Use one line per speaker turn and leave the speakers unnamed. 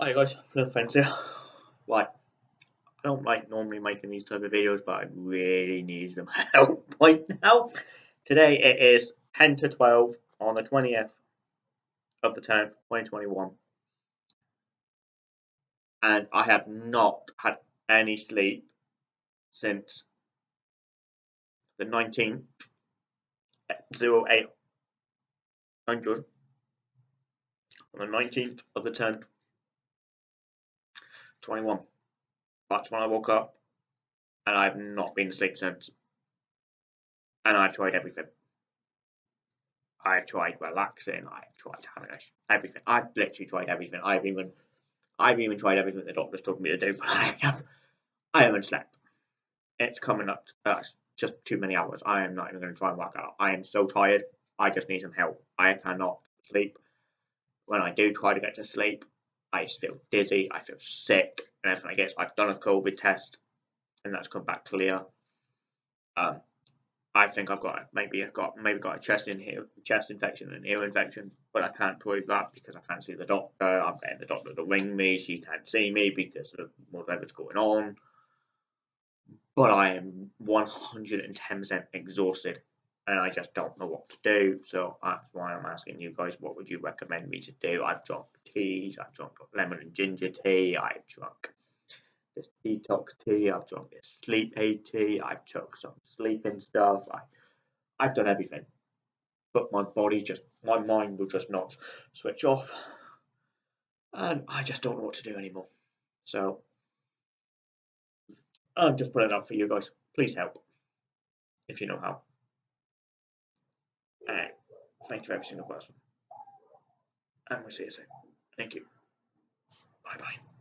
Hi guys, Little Friends here. Right, I don't like normally making these type of videos, but I really need some help right now. Today it is 10 to 12 on the 20th of the 10th, 2021. And I have not had any sleep since the 19th, 0800, on the 19th of the 10th, 21. That's when I woke up, and I've not been asleep since. And I've tried everything. I've tried relaxing. I've tried having a, everything. I've literally tried everything. I've even, I've even tried everything the doctors told me to do, but I have, I haven't slept. It's coming up. That's just too many hours. I am not even going to try and work out. I am so tired. I just need some help. I cannot sleep. When I do try to get to sleep, I just feel dizzy, I feel sick, and everything I guess I've done a COVID test, and that's come back clear. Um, I think I've got maybe I've got maybe got a chest in here, chest infection and ear infection, but I can't prove that because I can't see the doctor. I'm getting the doctor to ring me. She can't see me because of whatever's going on. But I am 110% exhausted and I just don't know what to do. So that's why I'm asking you guys, what would you recommend me to do? I've drunk teas, I've drunk lemon and ginger tea, I've drunk this detox tea, I've drunk this sleep aid tea, I've took some sleeping stuff, I, I've done everything. But my body just, my mind will just not switch off. And I just don't know what to do anymore. So I'm just putting it up for you guys. Please help if you know how. Thank you for every single person. And we'll see you soon. Thank you. Bye bye.